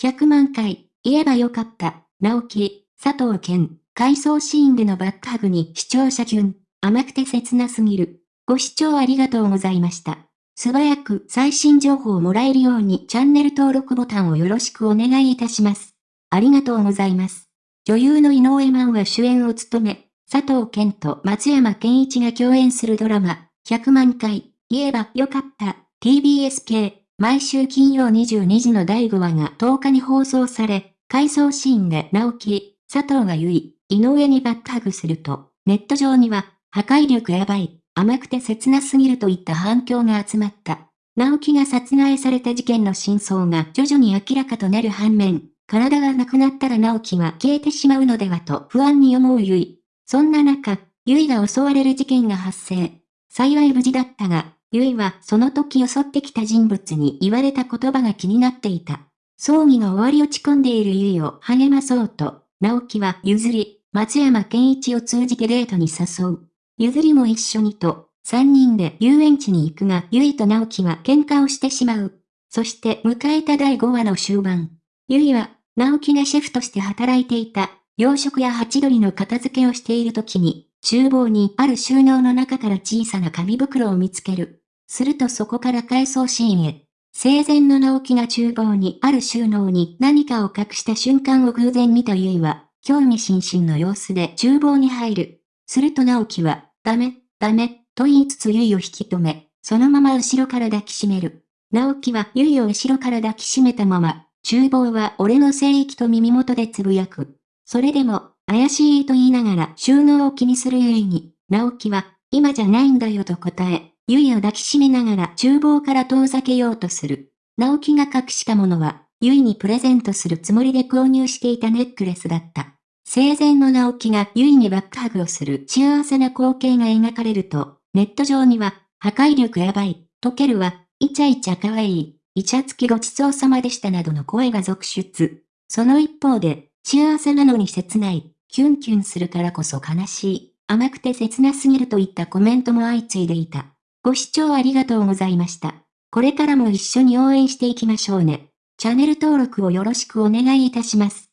100万回、言えばよかった、直樹、佐藤健、回想シーンでのバックハグに視聴者キュン、甘くて切なすぎる。ご視聴ありがとうございました。素早く最新情報をもらえるようにチャンネル登録ボタンをよろしくお願いいたします。ありがとうございます。女優の井上真央は主演を務め、佐藤健と松山健一が共演するドラマ、100万回、言えばよかった、TBS 系、毎週金曜22時の第5話が10日に放送され、回想シーンで直樹、佐藤が言い、井上にバックハグすると、ネット上には、破壊力やばい、甘くて切なすぎるといった反響が集まった。直樹が殺害された事件の真相が徐々に明らかとなる反面、体がなくなったら直樹は消えてしまうのではと不安に思うゆい。そんな中、ゆいが襲われる事件が発生。幸い無事だったが、ゆいはその時襲ってきた人物に言われた言葉が気になっていた。葬儀が終わり落ち込んでいるゆいを励まそうと、直樹は譲り、松山健一を通じてデートに誘う。譲りも一緒にと、三人で遊園地に行くが、ゆいと直樹は喧嘩をしてしまう。そして迎えた第5話の終盤。ゆいは、直樹がシェフとして働いていた洋食やハチドリの片付けをしている時に、厨房にある収納の中から小さな紙袋を見つける。するとそこから回想シーンへ。生前の直樹が厨房にある収納に何かを隠した瞬間を偶然見たゆいは、興味津々の様子で厨房に入る。すると直樹は、ダメ、ダメ、と言いつつゆいを引き止め、そのまま後ろから抱きしめる。直樹はゆいを後ろから抱きしめたまま、厨房は俺の聖域と耳元でつぶやく。それでも、怪しいと言いながら収納を気にするゆいに、直樹は、今じゃないんだよと答え、ゆいを抱きしめながら厨房から遠ざけようとする。直樹が隠したものは、ゆいにプレゼントするつもりで購入していたネックレスだった。生前の直樹がゆいにバックハグをする幸せな光景が描かれると、ネット上には、破壊力やばい、溶けるわ、イチャイチャ可愛い、イチャつきごちそうさまでしたなどの声が続出。その一方で、幸せなのに切ない、キュンキュンするからこそ悲しい、甘くて切なすぎるといったコメントも相次いでいた。ご視聴ありがとうございました。これからも一緒に応援していきましょうね。チャンネル登録をよろしくお願いいたします。